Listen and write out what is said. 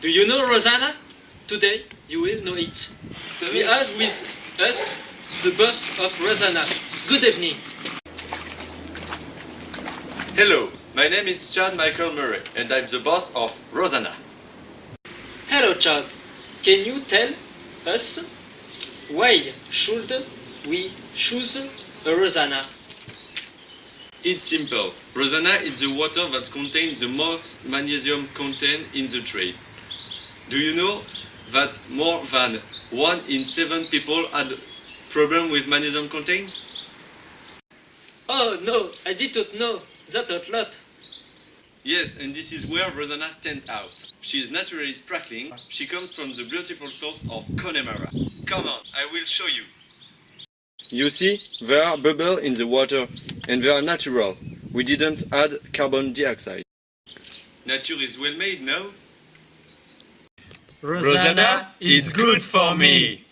Do you know Rozana? Today you will know it. We have with us the boss of Rozana. Good evening. Hello, my name is Chad Michael Murray and I'm the boss of Rozana. Hello, Chad. Can you tell us why should we choose a Rozana? It's simple. Rozana is the water that contains the most magnesium content in the trade. Do you know that more than one in seven people had problem with magnesium content? Oh no, I didn't know that a lot. Yes, and this is where Rozana stands out. She is naturally sparkling. She comes from the beautiful source of Connemara. Come on, I will show you. You see, there are bubbles in the water, and they are natural. We didn't add carbon dioxide. Nature is well made, no? Rozana is good for me.